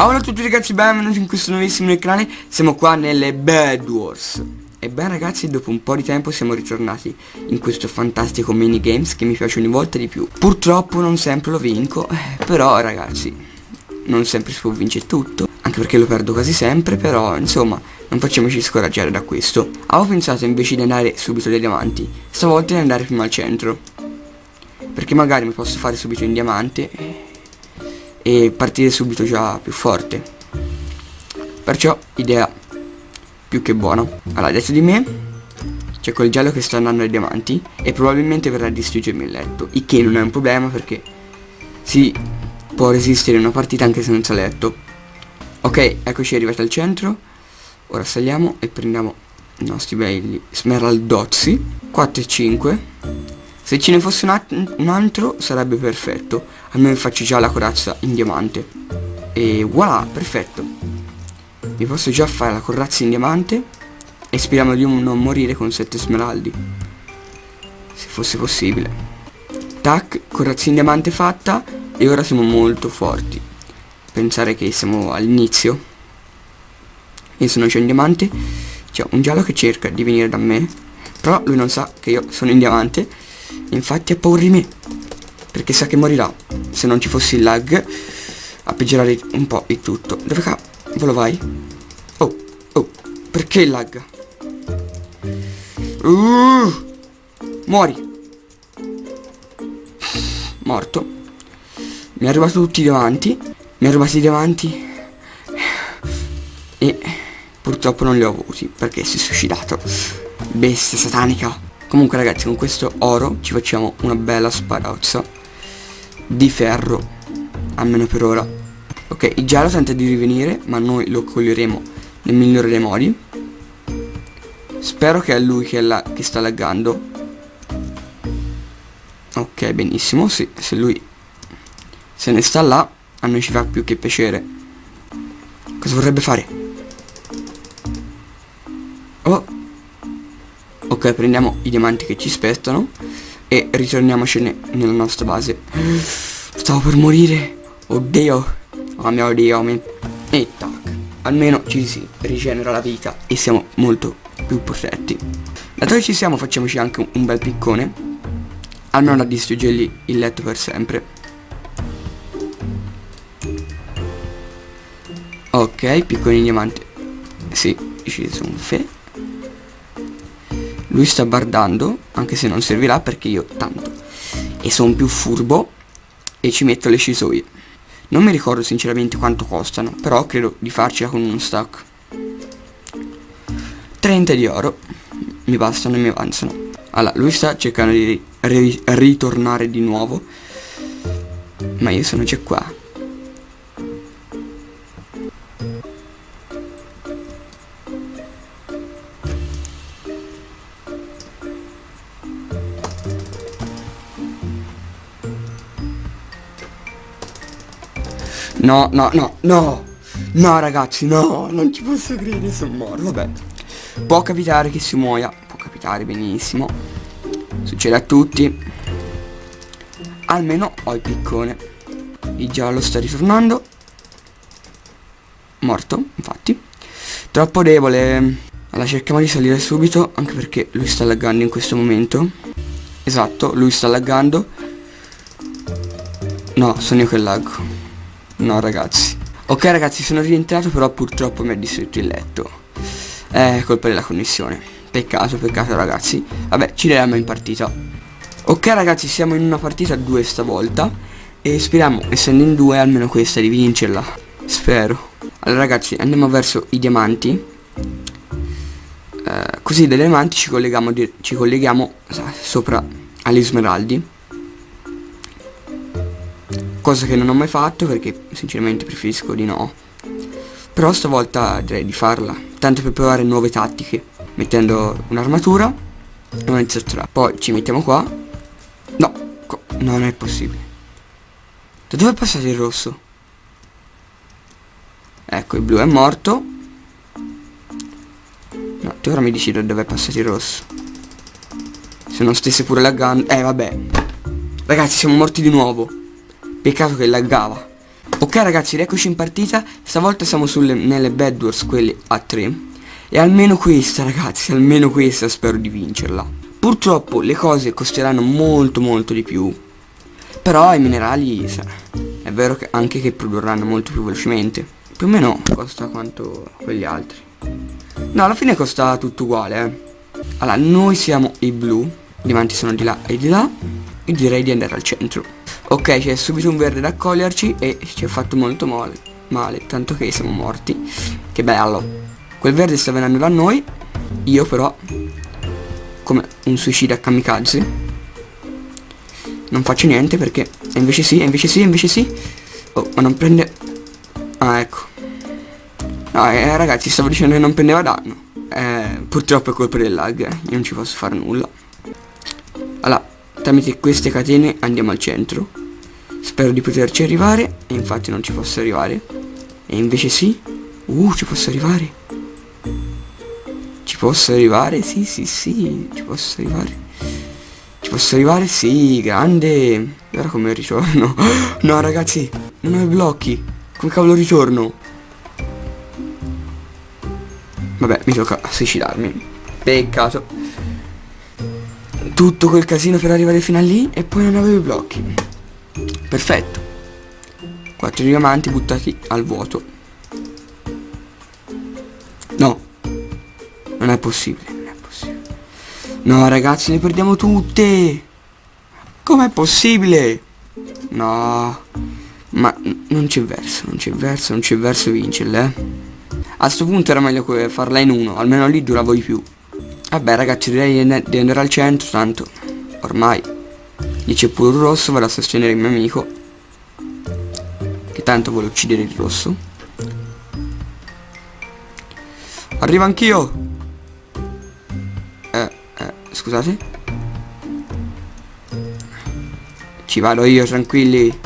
Allora a tutti ragazzi, benvenuti in questo nuovissimo canale. Siamo qua nelle Bad Wars. E beh ragazzi, dopo un po' di tempo siamo ritornati in questo fantastico minigames Che mi piace ogni volta di più. Purtroppo non sempre lo vinco eh, Però ragazzi, non sempre si può vincere tutto Anche perché lo perdo quasi sempre Però insomma, non facciamoci scoraggiare da questo. Avevo pensato invece di andare subito dai diamanti. Stavolta di andare prima al centro. Perché magari mi posso fare subito in diamante e partire subito già più forte. Perciò idea più che buona. Allora adesso di me c'è quel giallo che sta andando ai diamanti e probabilmente verrà a distruggermi il letto il che non è un problema perché si può resistere una partita anche senza letto. Ok eccoci arrivati al centro. Ora saliamo e prendiamo i nostri belli smeraldozzi. 4 e 5 se ce ne fosse un, un altro sarebbe perfetto. Almeno faccio già la corazza in diamante. E voilà, perfetto. Mi posso già fare la corazza in diamante. E speriamo di non morire con 7 smeraldi. Se fosse possibile. Tac, corazza in diamante fatta. E ora siamo molto forti. Pensare che siamo all'inizio. Io sono già in diamante. C'è un giallo che cerca di venire da me. Però lui non sa che io sono in diamante Infatti ha paura di me. Perché sa che morirà. Se non ci fosse il lag, a peggiorare un po' il tutto. Dove cavolo vai? Oh, oh, perché il lag? Uh, muori. Morto. Mi ha rubato tutti davanti. Mi ha rubati davanti. E purtroppo non li ho avuti perché si è suicidato. Bestia satanica. Comunque ragazzi con questo oro ci facciamo una bella sparozza di ferro, almeno per ora. Ok, il giallo tenta di rivenire, ma noi lo coglieremo nel migliore dei modi. Spero che è lui che, è la, che sta laggando. Ok, benissimo, sì, se lui se ne sta là, a noi ci fa più che piacere. Cosa vorrebbe fare? Oh, Ok, prendiamo i diamanti che ci spettano e ritorniamocene nella nostra base. Stavo per morire. Oddio. Oh mio dio. Mi... E tac. Almeno ci si rigenera la vita e siamo molto più protetti. Dato che ci siamo facciamoci anche un bel piccone. Almeno da distruggergli il letto per sempre. Ok, picconi diamanti. Sì, ci sono fe. Lui sta bardando, anche se non servirà perché io tanto. E sono più furbo e ci metto le scisoie. Non mi ricordo sinceramente quanto costano, però credo di farcela con uno stack. 30 di oro, mi bastano e mi avanzano. Allora, lui sta cercando di ri ritornare di nuovo, ma io sono già qua. No, no, no, no. No, ragazzi, no. Non ci posso credere, sono morto. Vabbè. Può capitare che si muoia. Può capitare benissimo. Succede a tutti. Almeno ho il piccone. Il giallo sta ritornando. Morto, infatti. Troppo debole. Allora cerchiamo di salire subito. Anche perché lui sta laggando in questo momento. Esatto, lui sta laggando. No, sono io che laggo. No ragazzi. Ok ragazzi sono rientrato però purtroppo mi ha distrutto il letto. È colpa della connessione. Peccato peccato ragazzi. Vabbè ci vediamo in partita. Ok ragazzi siamo in una partita a due stavolta. E speriamo essendo in due almeno questa di vincerla. Spero. Allora ragazzi andiamo verso i diamanti. Eh, Così dai diamanti ci colleghiamo, ci colleghiamo sopra agli smeraldi Cosa che non ho mai fatto perché sinceramente preferisco di no. Però stavolta direi di farla. Tanto per provare nuove tattiche. Mettendo un'armatura e una zottra. Poi ci mettiamo qua. No, non è possibile. Da dove è passato il rosso? Ecco, il blu è morto. No, tu ora mi dici da dove è passato il rosso. Se non stesse pure laggando. Eh, vabbè. Ragazzi, siamo morti di nuovo. Peccato che laggava. Ok ragazzi, rieccoci in partita. Stavolta siamo sulle, nelle Bad Wars, quelle a 3. E almeno questa ragazzi, almeno questa spero di vincerla. Purtroppo le cose costeranno molto molto di più. Però i minerali, è vero che anche che produrranno molto più velocemente. Più o meno costa quanto quegli altri. No, alla fine costa tutto uguale, eh. Allora, noi siamo i blu. I diamanti sono di là e di là. E direi di andare al centro. Ok, c'è subito un verde da accoglierci e ci ha fatto molto male. Male, tanto che siamo morti. Che bello. Quel verde sta venendo da noi. Io però, come un suicida kamikaze, non faccio niente perché... E invece sì, e invece sì, e invece sì. Oh, ma non prende... Ah, ecco. No, eh, ragazzi, stavo dicendo che non prendeva danno. Eh, purtroppo è colpa del lag, eh. Io non ci posso fare nulla. Allora, tramite queste catene andiamo al centro. Spero di poterci arrivare e infatti non ci posso arrivare. E invece sì. Uh, ci posso arrivare. Ci posso arrivare? Sì, sì, sì, ci posso arrivare. Ci posso arrivare? Sì, grande. Ora come ritorno? no, ragazzi, non ho i blocchi. Come cavolo ritorno? Vabbè, mi tocca suicidarmi. Peccato. Tutto quel casino per arrivare fino a lì e poi non avevo i blocchi. Perfetto. Quattro diamanti buttati al vuoto. No. Non è possibile, non è possibile. No, ragazzi, ne perdiamo tutte. Com'è possibile? No. Ma non c'è verso, non c'è verso, non c'è verso vincerle, eh. A sto punto era meglio farla in uno, almeno lì duravo di più. Vabbè ragazzi direi di andare al centro, tanto ormai lì c'è pure un rosso, vado a sostenere il mio amico. Che tanto vuole uccidere il rosso. Arrivo anch'io! Eh, eh, scusate. Ci vado io, tranquilli.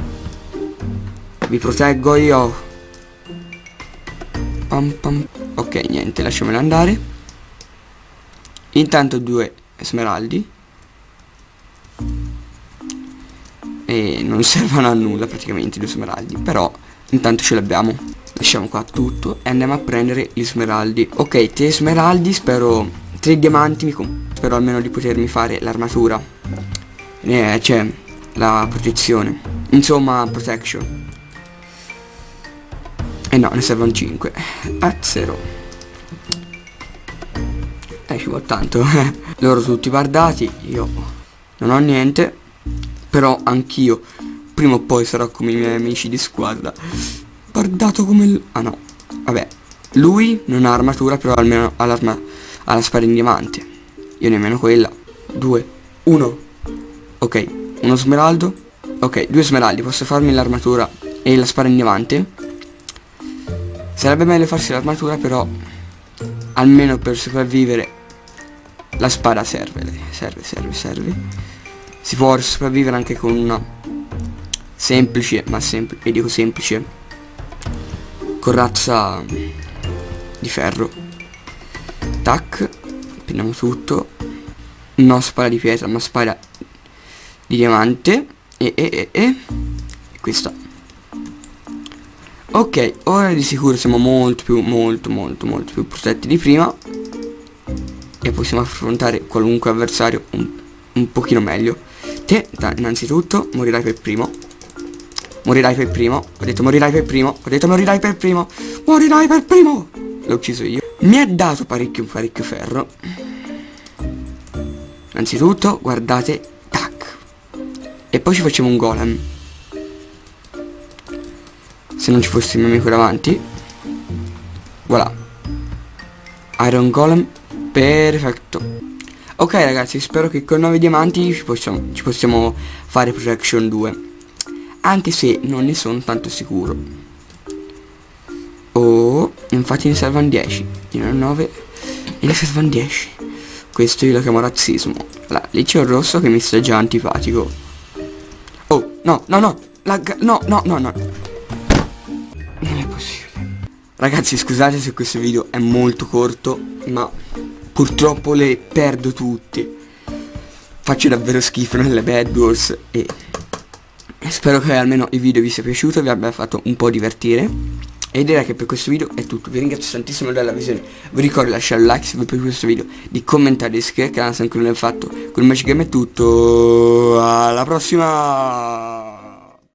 Vi proteggo io. Pam pam. Ok, niente, lasciamelo andare. Intanto due smeraldi. E non servono a nulla praticamente due smeraldi. Però intanto ce l'abbiamo. Lasciamo qua tutto e andiamo a prendere gli smeraldi. Ok, tre smeraldi, spero... Tre diamanti, spero almeno di potermi fare l'armatura. Eh, cioè, la protezione. Insomma, protection. E eh no, ne servono 5. A 0. Eh, ci tanto. Loro tutti bardati, io non ho niente. Però anch'io, prima o poi sarò come i miei amici di squadra. Bardato come... il... Ah no, vabbè. Lui non ha armatura, però almeno ha l'arma... Ha la spada in diamante. Io nemmeno quella. Due. Uno. Ok, uno smeraldo. Ok, due smeraldi. Posso farmi l'armatura e la spada in diamante. Sarebbe meglio farsi l'armatura però almeno per sopravvivere la spada serve, serve, serve, serve. Si può sopravvivere anche con una semplice, ma semplice, e dico semplice, corazza di ferro. Tac, prendiamo tutto. No spada di pietra, ma spada di diamante. E, e, e, e. e questa Ok, ora di sicuro siamo molto più, molto, molto, molto più protetti di prima E possiamo affrontare qualunque avversario un, un pochino meglio. Te, innanzitutto, morirai per primo. Morirai per primo. Ho detto morirai per primo. Ho detto morirai per primo. Morirai per primo! L'ho ucciso io. Mi ha dato parecchio, parecchio ferro. Innanzitutto, guardate Tac. E poi ci facciamo un golem. Se non ci fosse il mio amico davanti. Voilà. Iron Golem perfetto. Ok ragazzi spero che con 9 diamanti ci possiamo, ci possiamo fare protection 2 anche se non ne sono tanto sicuro. Oh infatti ne servono 10 ne ho 9 e ne servono 10 questo io lo chiamo razzismo. Allora, lì c'è un rosso che mi sta già antipatico. Oh no no no. La, no no no no. Non è possibile. Ragazzi scusate se questo video è molto corto, ma purtroppo le perdo tutte. Faccio davvero schifo nelle Bad Wars e Spero che almeno il video vi sia piaciuto, vi abbia fatto un po' divertire. E direi che per questo video è tutto, vi ringrazio tantissimo della visione, vi ricordo di lasciare un like se vi è piaciuto questo video, di commentare, di iscrivervi al canale se ancora non l'avete fatto, con il Magic Game è tutto, alla prossima!